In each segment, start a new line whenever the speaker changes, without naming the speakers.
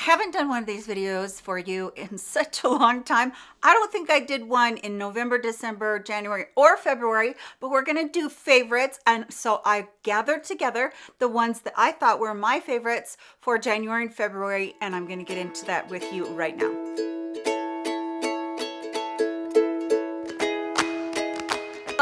I haven't done one of these videos for you in such a long time. I don't think I did one in November, December, January, or February, but we're gonna do favorites. And so I've gathered together the ones that I thought were my favorites for January and February, and I'm gonna get into that with you right now.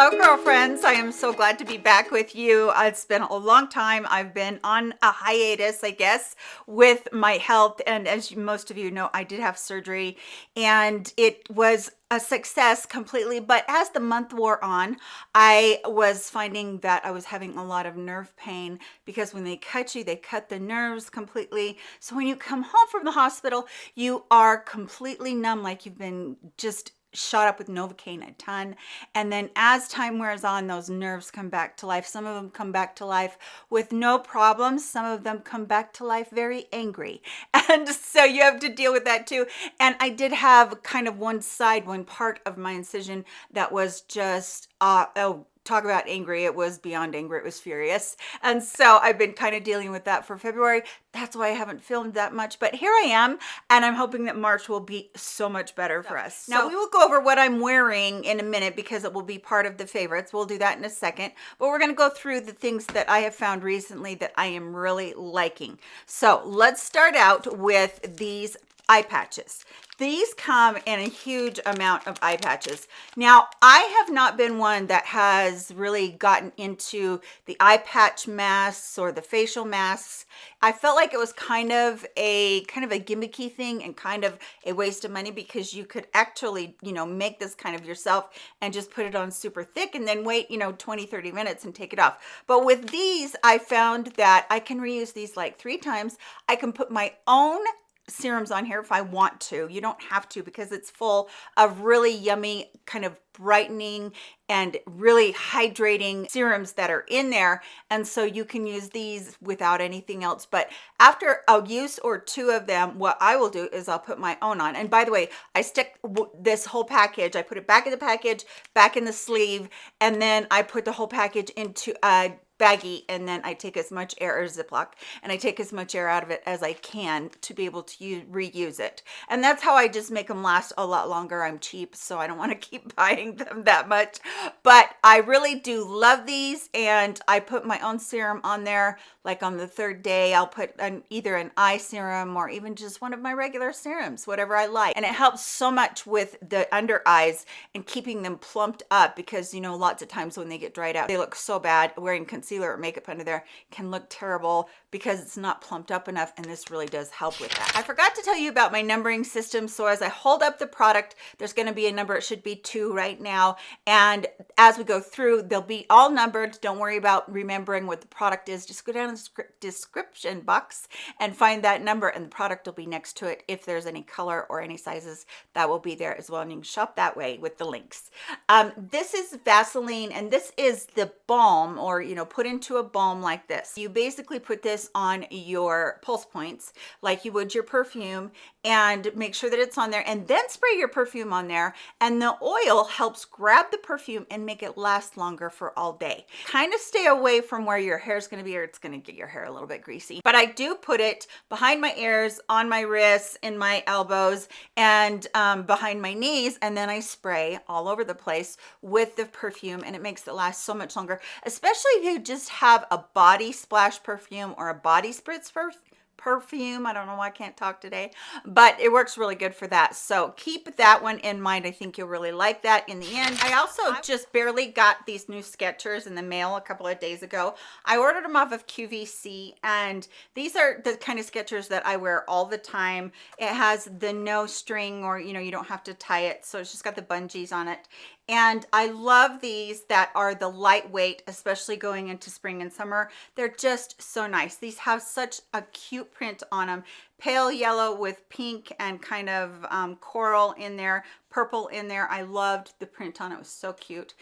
Hello girlfriends, I am so glad to be back with you. It's been a long time. I've been on a hiatus, I guess, with my health. And as most of you know, I did have surgery and it was a success completely but as the month wore on i was finding that i was having a lot of nerve pain because when they cut you they cut the nerves completely so when you come home from the hospital you are completely numb like you've been just shot up with novocaine a ton. And then as time wears on those nerves come back to life. Some of them come back to life with no problems. Some of them come back to life very angry. And so you have to deal with that too. And i did have kind of one side one part of my incision that was just uh oh talk about angry it was beyond angry it was furious. And so i've been kind of dealing with that for february. That's why i haven't filmed that much but here i am and i'm hoping that march will be so much better for us. So, now we will go over what i'm wearing in a minute because it will be part of the favorites. We'll do that in a second but we're going to go through the things that i have found recently that i am really liking. So let's start out with these eye patches these come in a huge amount of eye patches. Now, I have not been one that has really gotten into the eye patch masks or the facial masks. I felt like it was kind of a kind of a gimmicky thing and kind of a waste of money because you could actually, you know, make this kind of yourself and just put it on super thick and then wait, you know, 20, 30 minutes and take it off. But with these, I found that I can reuse these like three times. I can put my own serums on here if I want to. You don't have to because it's full of really yummy kind of brightening and really hydrating serums that are in there. And so you can use these without anything else. But after a use or two of them what i will do is i'll put my own on. And by the way i stick this whole package i put it back in the package back in the sleeve and then i put the whole package into a baggie and then I take as much air or Ziploc and I take as much air out of it as I can to be able to use, reuse it. And that's how I just make them last a lot longer. I'm cheap, so I don't want to keep buying them that much. But I really do love these and I put my own serum on there. Like on the third day, I'll put an, either an eye serum or even just one of my regular serums, whatever I like. And it helps so much with the under eyes and keeping them plumped up because, you know, lots of times when they get dried out, they look so bad wearing concealer concealer or makeup under there can look terrible because it's not plumped up enough and this really does help with that. I forgot to tell you about my numbering system. So as I hold up the product, there's gonna be a number, it should be two right now. And as we go through, they'll be all numbered. Don't worry about remembering what the product is. Just go down in the description box and find that number and the product will be next to it. If there's any color or any sizes, that will be there as well. And you can shop that way with the links. Um, this is Vaseline and this is the balm or, you know, put into a balm like this. You basically put this on your pulse points like you would your perfume and make sure that it's on there and then spray your perfume on there and the oil helps grab the perfume and make it last longer for all day. Kind of stay away from where your hair is going to be or it's going to get your hair a little bit greasy. But I do put it behind my ears, on my wrists, in my elbows and um, behind my knees and then I spray all over the place with the perfume and it makes it last so much longer especially if you just have a body splash perfume or a body spritz perfume i don't know why i can't talk today but it works really good for that. So keep that one in mind. I think you'll really like that in the end. I also just barely got these new Skechers in the mail a couple of days ago. I ordered them off of qvc and these are the kind of Skechers that i wear all the time. It has the no string or you know you don't have to tie it so it's just got the bungees on it and I love these that are the lightweight, especially going into spring and summer. They're just so nice. These have such a cute print on them. Pale yellow with pink and kind of um, coral in there, purple in there. I loved the print on it. It was so cute.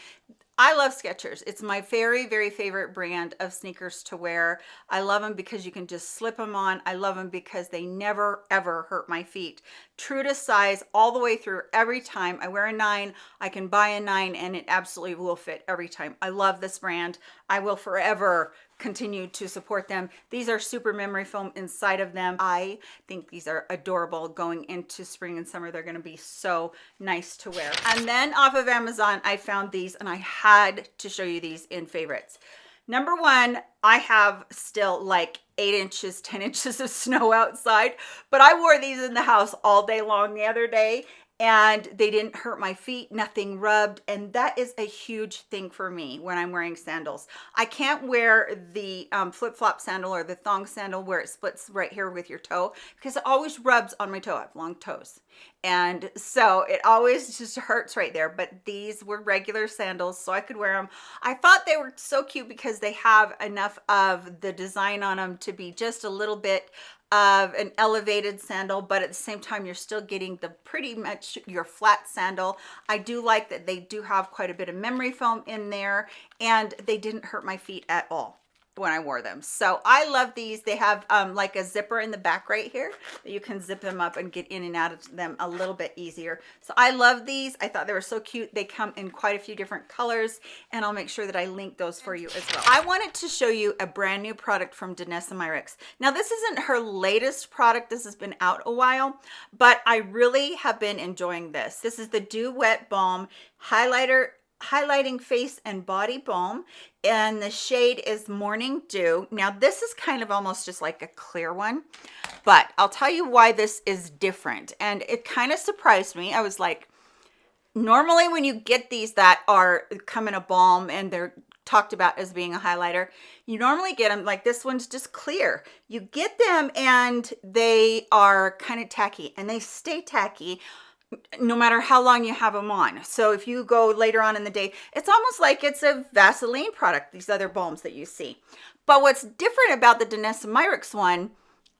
I love Skechers. It's my very, very favorite brand of sneakers to wear. I love them because you can just slip them on. I love them because they never, ever hurt my feet. True to size all the way through every time. I wear a nine. I can buy a nine and it absolutely will fit every time. I love this brand. I will forever continue to support them. These are super memory foam inside of them. I think these are adorable going into spring and summer. They're going to be so nice to wear. And then off of Amazon, I found these and I had to show you these in favorites. Number one, I have still like eight inches, 10 inches of snow outside, but I wore these in the house all day long the other day and they didn't hurt my feet nothing rubbed and that is a huge thing for me when i'm wearing sandals. I can't wear the um, flip-flop sandal or the thong sandal where it splits right here with your toe because it always rubs on my toe. I have long toes. And so it always just hurts right there but these were regular sandals so i could wear them i thought they were so cute because they have enough of the design on them to be just a little bit of an elevated sandal but at the same time you're still getting the pretty much your flat sandal. I do like that they do have quite a bit of memory foam in there and they didn't hurt my feet at all when I wore them. So I love these. They have um, like a zipper in the back right here that you can zip them up and get in and out of them a little bit easier. So I love these. I thought they were so cute. They come in quite a few different colors and I'll make sure that I link those for you as well. I wanted to show you a brand new product from Danessa Myricks. Now this isn't her latest product. This has been out a while, but I really have been enjoying this. This is the Dew Wet Balm Highlighter highlighting face and body balm and the shade is morning dew. Now this is kind of almost just like a clear one but i'll tell you why this is different. And it kind of surprised me. I was like normally when you get these that are come in a balm and they're talked about as being a highlighter you normally get them like this one's just clear. You get them and they are kind of tacky and they stay tacky no matter how long you have them on. So if you go later on in the day, it's almost like it's a Vaseline product, these other balms that you see. But what's different about the Danessa Myricks one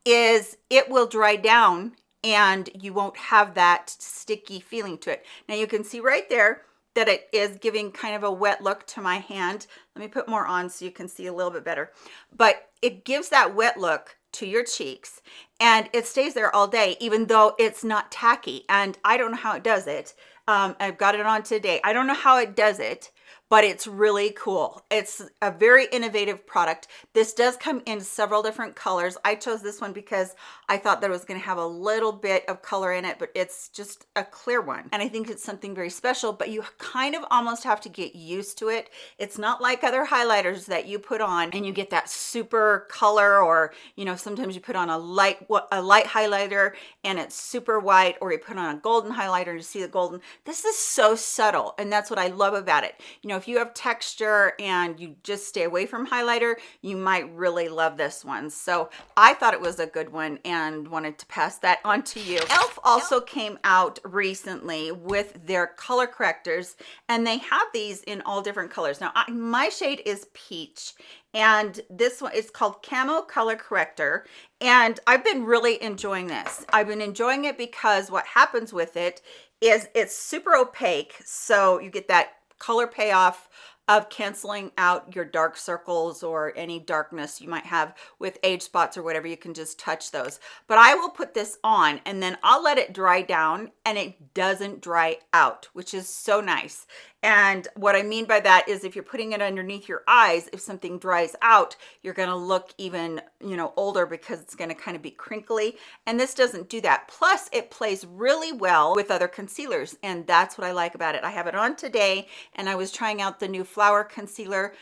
is it will dry down and you won't have that sticky feeling to it. Now you can see right there that it is giving kind of a wet look to my hand. Let me put more on so you can see a little bit better. But it gives that wet look to your cheeks and it stays there all day even though it's not tacky. And i don't know how it does it. Um, i've got it on today. I don't know how it does it but it's really cool. It's a very innovative product. This does come in several different colors. I chose this one because I thought that it was going to have a little bit of color in it, but it's just a clear one. And I think it's something very special, but you kind of almost have to get used to it. It's not like other highlighters that you put on and you get that super color or, you know, sometimes you put on a light, a light highlighter and it's super white or you put on a golden highlighter and you see the golden. This is so subtle and that's what I love about it. You know, know if you have texture and you just stay away from highlighter you might really love this one. So i thought it was a good one and wanted to pass that on to you. Elf also came out recently with their color correctors and they have these in all different colors. Now I, my shade is peach and this one is called camo color corrector and i've been really enjoying this. I've been enjoying it because what happens with it is it's super opaque so you get that color payoff of canceling out your dark circles or any darkness you might have with age spots or whatever you can just touch those but i will put this on and then i'll let it dry down and it doesn't dry out which is so nice and what I mean by that is if you're putting it underneath your eyes, if something dries out, you're going to look even, you know, older because it's going to kind of be crinkly. And this doesn't do that. Plus it plays really well with other concealers. And that's what I like about it. I have it on today and I was trying out the new flower concealer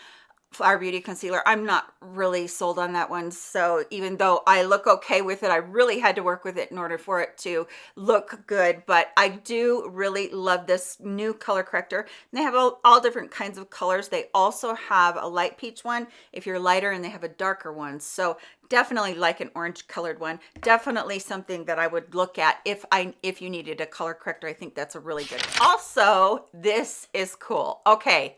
Flower Beauty concealer. I'm not really sold on that one. So even though I look okay with it, I really had to work with it in order for it to look good. But I do really love this new color corrector. And they have all, all different kinds of colors. They also have a light peach one if you're lighter and they have a darker one. So definitely like an orange colored one definitely something that i would look at if i if you needed a color corrector i think that's a really good also this is cool okay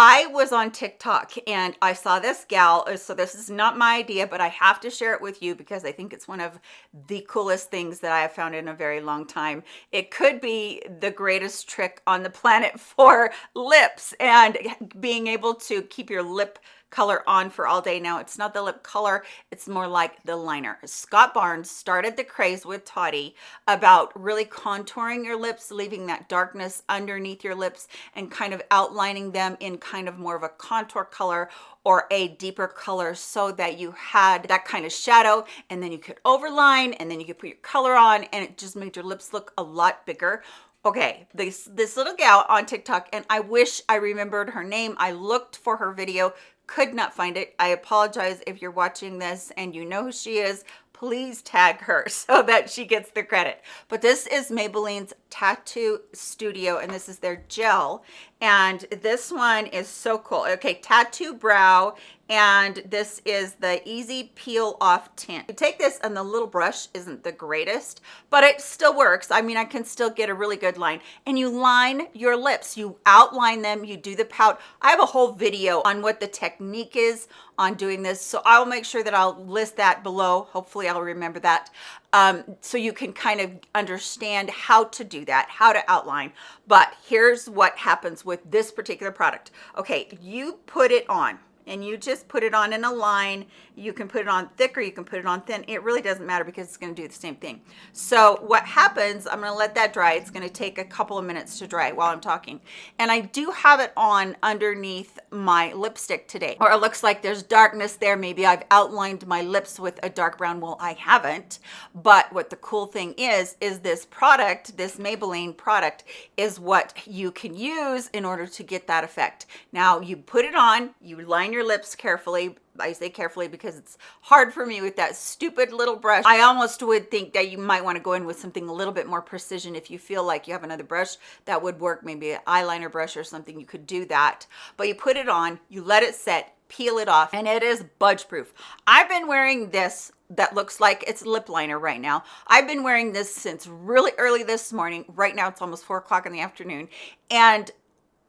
I was on TikTok and I saw this gal. Uh, so this is not my idea, but I have to share it with you because I think it's one of the coolest things that I have found in a very long time. It could be the greatest trick on the planet for lips and being able to keep your lip color on for all day. Now it's not the lip color it's more like the liner. Scott barnes started the craze with toddy about really contouring your lips leaving that darkness underneath your lips and kind of outlining them in kind of more of a contour color or a deeper color so that you had that kind of shadow and then you could overline and then you could put your color on and it just made your lips look a lot bigger. Okay this this little gal on tiktok and i wish i remembered her name. I looked for her video could not find it. I apologize if you're watching this and you know who she is. Please tag her so that she gets the credit. But this is maybelline's tattoo studio and this is their gel and this one is so cool. Okay tattoo brow and this is the easy peel off tint. You take this and the little brush isn't the greatest but it still works. I mean i can still get a really good line. And you line your lips. You outline them. You do the pout. I have a whole video on what the technique is on doing this. So i'll make sure that i'll list that below. Hopefully i'll remember that um, so you can kind of understand how to do that how to outline. But here's what happens with this particular product. Okay you put it on and you just put it on in a line. You can put it on thicker you can put it on thin. It really doesn't matter because it's going to do the same thing. So what happens i'm going to let that dry. It's going to take a couple of minutes to dry while i'm talking. And i do have it on underneath my lipstick today. Or it looks like there's darkness there. Maybe i've outlined my lips with a dark brown. Well i haven't. But what the cool thing is is this product this maybelline product is what you can use in order to get that effect. Now you put it on you line your your lips carefully I say carefully because it's hard for me with that stupid little brush. I almost would think that you might want to go in with something a little bit more precision if you feel like you have another brush that would work, maybe an eyeliner brush or something, you could do that. But you put it on, you let it set, peel it off, and it is budge proof. I've been wearing this that looks like it's lip liner right now. I've been wearing this since really early this morning. Right now it's almost four o'clock in the afternoon. And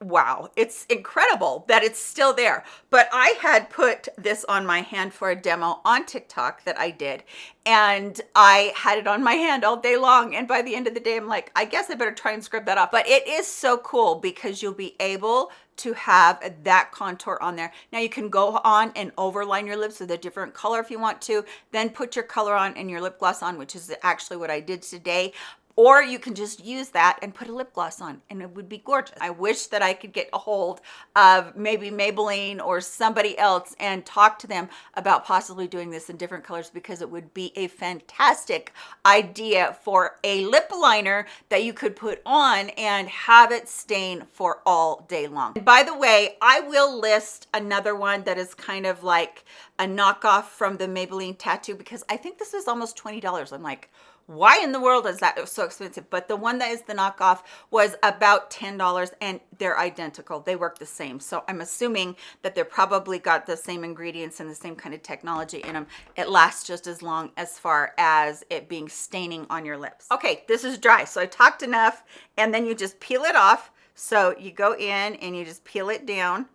wow it's incredible that it's still there. But i had put this on my hand for a demo on tiktok that i did and i had it on my hand all day long and by the end of the day i'm like i guess i better try and scrub that off. But it is so cool because you'll be able to have that contour on there. Now you can go on and overline your lips with a different color if you want to then put your color on and your lip gloss on which is actually what i did today or you can just use that and put a lip gloss on and it would be gorgeous. I wish that I could get a hold of maybe Maybelline or somebody else and talk to them about possibly doing this in different colors because it would be a fantastic idea for a lip liner that you could put on and have it stain for all day long. And by the way, I will list another one that is kind of like a knockoff from the Maybelline tattoo because I think this is almost $20. I'm like, why in the world is that so expensive? But the one that is the knockoff was about ten dollars and they're identical. They work the same. So i'm assuming that they're probably got the same ingredients and the same kind of technology in them it lasts just as long as far as it being staining on your lips. Okay this is dry so i talked enough and then you just peel it off. So you go in and you just peel it down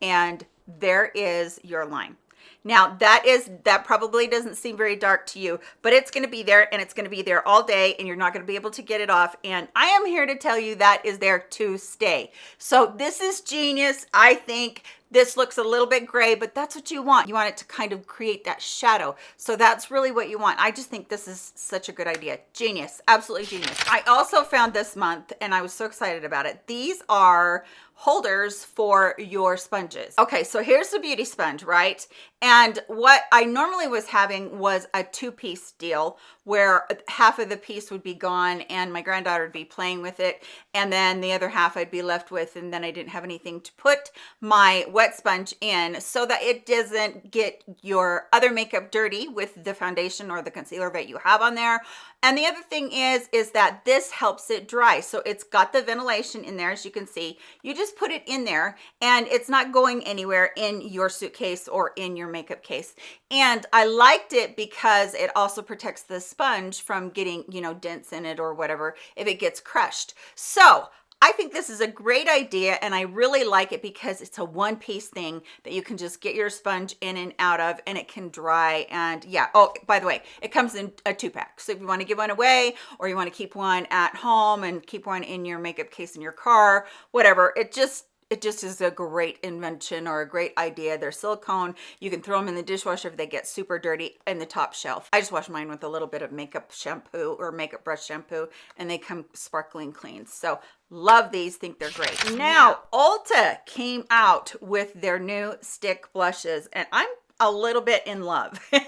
and there is your line now that is, that probably doesn't seem very dark to you, but it's gonna be there and it's gonna be there all day and you're not gonna be able to get it off. And I am here to tell you that is there to stay. So this is genius. I think this looks a little bit gray, but that's what you want. You want it to kind of create that shadow. So that's really what you want. I just think this is such a good idea. Genius, absolutely genius. I also found this month and I was so excited about it. These are holders for your sponges. Okay, so here's the beauty sponge, right? And what I normally was having was a two-piece deal where half of the piece would be gone and my granddaughter would be playing with it and then the other half I'd be left with and then I didn't have anything to put my wet sponge in so that it doesn't get your other makeup dirty with the foundation or the concealer that you have on there. And the other thing is is that this helps it dry. So it's got the ventilation in there as you can see. You just put it in there and it's not going anywhere in your suitcase or in your makeup case. And I liked it because it also protects the sponge from getting you know dents in it or whatever if it gets crushed. So I think this is a great idea and I really like it because it's a one piece thing that you can just get your sponge in and out of and it can dry and yeah. Oh by the way it comes in a two pack so if you want to give one away or you want to keep one at home and keep one in your makeup case in your car whatever it just it just is a great invention or a great idea. They're silicone. You can throw them in the dishwasher if they get super dirty in the top shelf. I just wash mine with a little bit of makeup shampoo or makeup brush shampoo and they come sparkling clean. So love these, think they're great. Now, Ulta came out with their new stick blushes and I'm a little bit in love.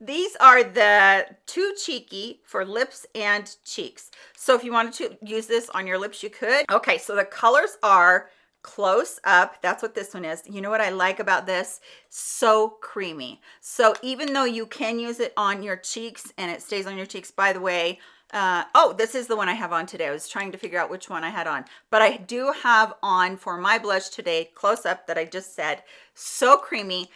These are the Too Cheeky for lips and cheeks. So if you wanted to use this on your lips, you could. Okay, so the colors are close up that's what this one is. You know what i like about this? So creamy. So even though you can use it on your cheeks and it stays on your cheeks by the way uh, oh this is the one i have on today. I was trying to figure out which one i had on. But i do have on for my blush today close up that i just said. So creamy.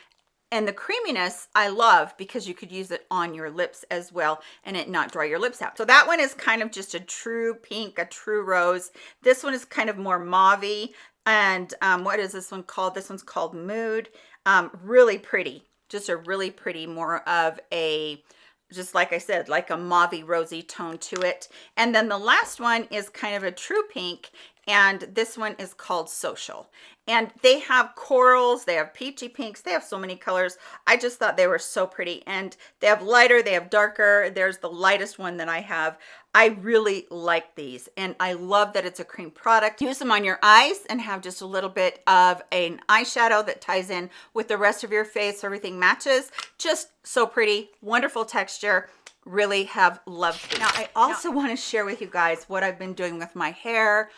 And the creaminess I love because you could use it on your lips as well and it not dry your lips out. So that one is kind of just a true pink, a true rose. This one is kind of more mauve and um, what is this one called? This one's called Mood. Um, really pretty, just a really pretty, more of a, just like I said, like a mauve rosy tone to it. And then the last one is kind of a true pink and this one is called social. And they have corals they have peachy pinks they have so many colors. I just thought they were so pretty. And they have lighter they have darker. There's the lightest one that i have. I really like these and i love that it's a cream product. Use them on your eyes and have just a little bit of an eyeshadow that ties in with the rest of your face everything matches. Just so pretty wonderful texture. Really have loved it. now i also want to share with you guys what i've been doing with my hair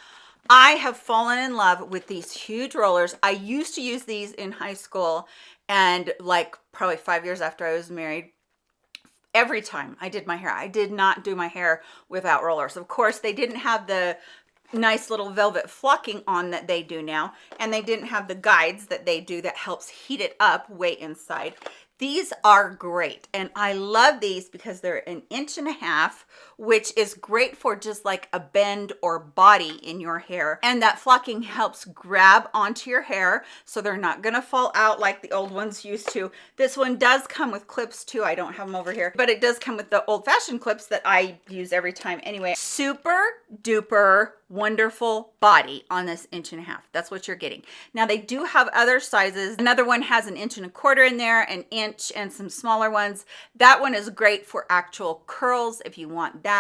I have fallen in love with these huge rollers. I used to use these in high school and like probably five years after I was married, every time I did my hair, I did not do my hair without rollers. Of course, they didn't have the nice little velvet flocking on that they do now and they didn't have the guides that they do that helps heat it up way inside these are great and I love these because they're an inch and a half which is great for just like a bend or body in your hair. And that flocking helps grab onto your hair so they're not gonna fall out like the old ones used to. This one does come with clips too. I don't have them over here. But it does come with the old-fashioned clips that I use every time anyway. Super duper wonderful body on this inch and a half. That's what you're getting. Now they do have other sizes. Another one has an inch and a quarter in there an inch and some smaller ones. That one is great for actual curls if you want that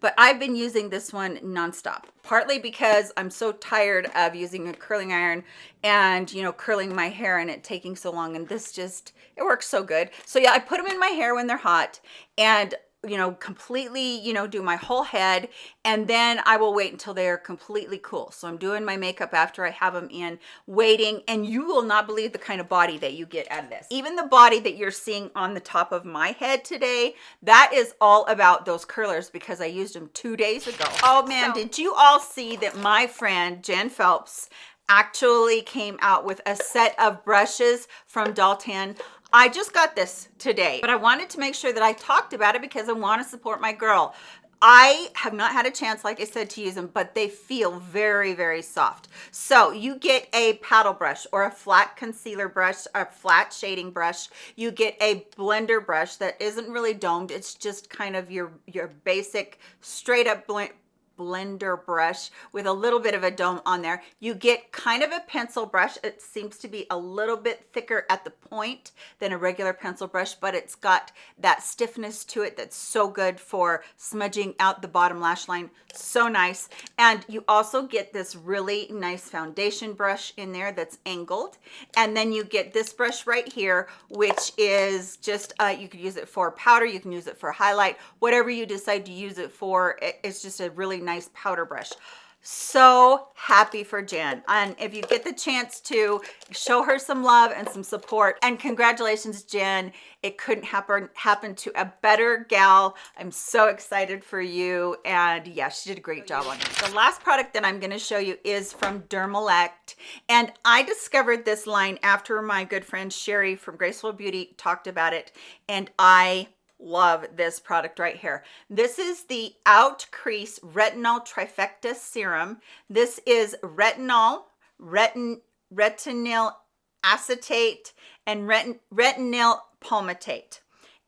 but i've been using this one nonstop partly because i'm so tired of using a curling iron and you know curling my hair and it taking so long and this just it works so good. So yeah i put them in my hair when they're hot and you know completely you know do my whole head and then i will wait until they are completely cool. So i'm doing my makeup after i have them in waiting and you will not believe the kind of body that you get out of this. Even the body that you're seeing on the top of my head today that is all about those curlers because i used them two days ago. Oh man so, did you all see that my friend jen phelps actually came out with a set of brushes from Dalton. I just got this today, but I wanted to make sure that I talked about it because I want to support my girl. I have not had a chance, like I said, to use them, but they feel very, very soft. So you get a paddle brush or a flat concealer brush, a flat shading brush. You get a blender brush that isn't really domed. It's just kind of your, your basic straight up blend blender brush with a little bit of a dome on there. You get kind of a pencil brush. It seems to be a little bit thicker at the point than a regular pencil brush, but it's got that stiffness to it that's so good for smudging out the bottom lash line. So nice. And you also get this really nice foundation brush in there that's angled. And then you get this brush right here, which is just, uh, you could use it for powder, you can use it for highlight, whatever you decide to use it for. It's just a really nice powder brush. So happy for Jen. And if you get the chance to show her some love and some support and congratulations Jen it couldn't happen happen to a better gal. I'm so excited for you. And yeah she did a great job on it. The last product that I'm going to show you is from Dermelect. And I discovered this line after my good friend Sherry from Graceful Beauty talked about it. And I love this product right here this is the out crease retinol trifecta serum this is retinol retin retinol acetate and retin retinol palmitate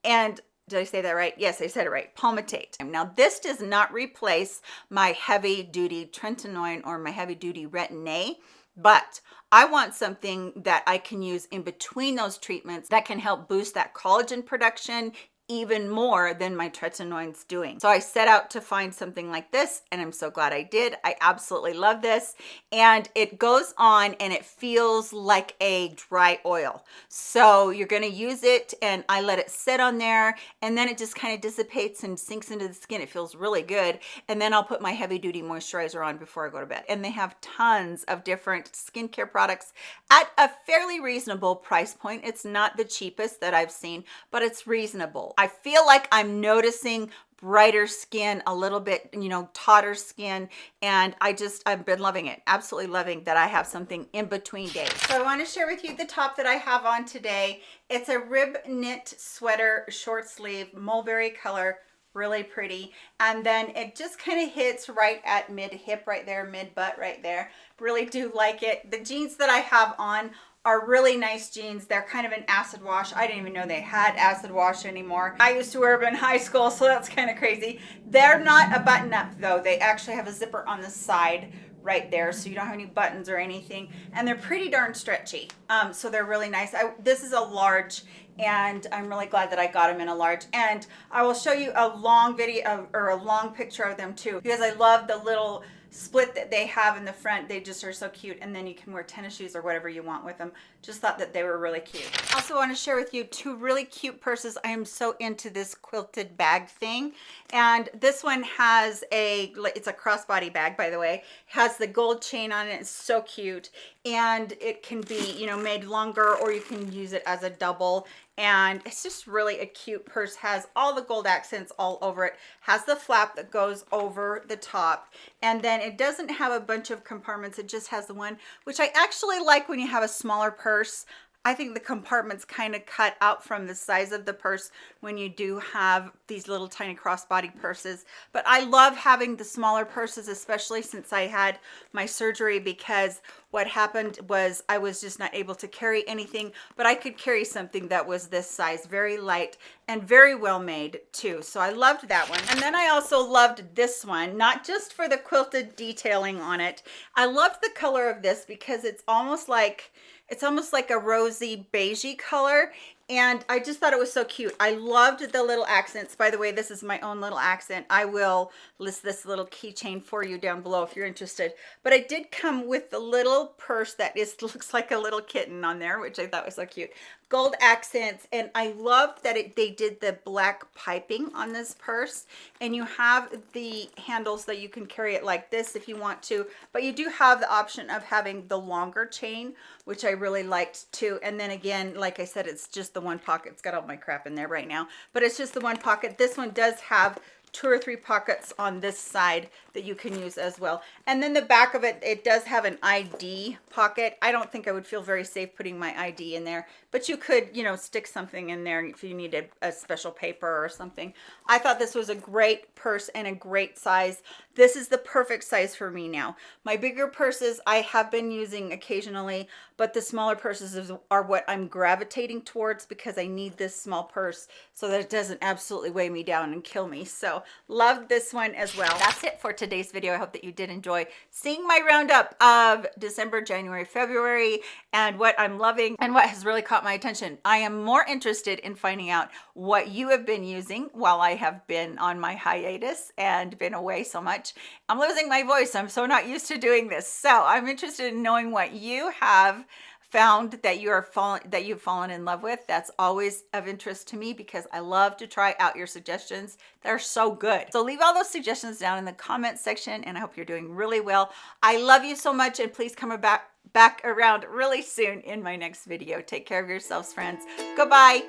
and did I say that right? Yes, I said it right. Palmitate. Now, this does not replace my heavy duty tretinoin or my heavy duty retin-A but I want something that I can use in between those treatments that can help boost that collagen production even more than my tretinoin's doing. So I set out to find something like this and I'm so glad I did. I absolutely love this and it goes on and it feels like a dry oil. So you're gonna use it and I let it sit on there and then it just kind of dissipates and sinks into the skin. It feels really good. And then I'll put my heavy duty moisturizer on before I go to bed. And they have tons of different skincare products at a fairly reasonable price point. It's not the cheapest that I've seen, but it's reasonable. I feel like I'm noticing brighter skin a little bit you know tauter skin and i just i've been loving it absolutely loving that i have something in between days. So i want to share with you the top that i have on today. It's a rib knit sweater short sleeve mulberry color really pretty. And then it just kind of hits right at mid hip right there mid butt right there. Really do like it. The jeans that i have on are really nice jeans. They're kind of an acid wash. I didn't even know they had acid wash anymore. I used to wear them in high school, so that's kind of crazy. They're not a button up though. They actually have a zipper on the side right there so you don't have any buttons or anything and they're pretty darn stretchy um, so they're really nice I, this is a large and I'm really glad that I got them in a large and I will show you a long video or a long picture of them too because I love the little split that they have in the front they just are so cute and then you can wear tennis shoes or whatever you want with them. Just thought that they were really cute. Also want to share with you two really cute purses. I am so into this quilted bag thing. And this one has a it's a crossbody bag by the way. Has the gold chain on it. It's so cute. And it can be you know made longer or you can use it as a double and it's just really a cute purse has all the gold accents all over it has the flap that goes over the top and then it doesn't have a bunch of compartments it just has the one which i actually like when you have a smaller purse I think the compartments kind of cut out from the size of the purse when you do have these little tiny crossbody purses. But I love having the smaller purses, especially since I had my surgery because what happened was I was just not able to carry anything, but I could carry something that was this size, very light and very well made too. So I loved that one. And then I also loved this one, not just for the quilted detailing on it. I loved the color of this because it's almost like it's almost like a rosy beigey color and I just thought it was so cute. I loved the little accents. By the way, this is my own little accent. I will list this little keychain for you down below if you're interested. But I did come with the little purse that is looks like a little kitten on there, which I thought was so cute gold accents and I love that it, they did the black piping on this purse. And you have the handles that you can carry it like this if you want to but you do have the option of having the longer chain which I really liked too. And then again like I said it's just the one pocket. It's got all my crap in there right now but it's just the one pocket. This one does have two or three pockets on this side that you can use as well. And then the back of it it does have an id pocket. I don't think i would feel very safe putting my id in there but you could you know stick something in there if you needed a special paper or something. I thought this was a great purse and a great size. This is the perfect size for me now. My bigger purses i have been using occasionally but the smaller purses are what i'm gravitating towards because i need this small purse so that it doesn't absolutely weigh me down and kill me. So love this one as well. That's it for today's video. I hope that you did enjoy seeing my roundup of december january february and what i'm loving and what has really caught my attention i am more interested in finding out what you have been using while i have been on my hiatus and been away so much. I'm losing my voice. I'm so not used to doing this. So I'm interested in knowing what you have found that you are fallen that you've fallen in love with that's always of interest to me because i love to try out your suggestions they're so good so leave all those suggestions down in the comment section and i hope you're doing really well i love you so much and please come back back around really soon in my next video. Take care of yourselves friends. Goodbye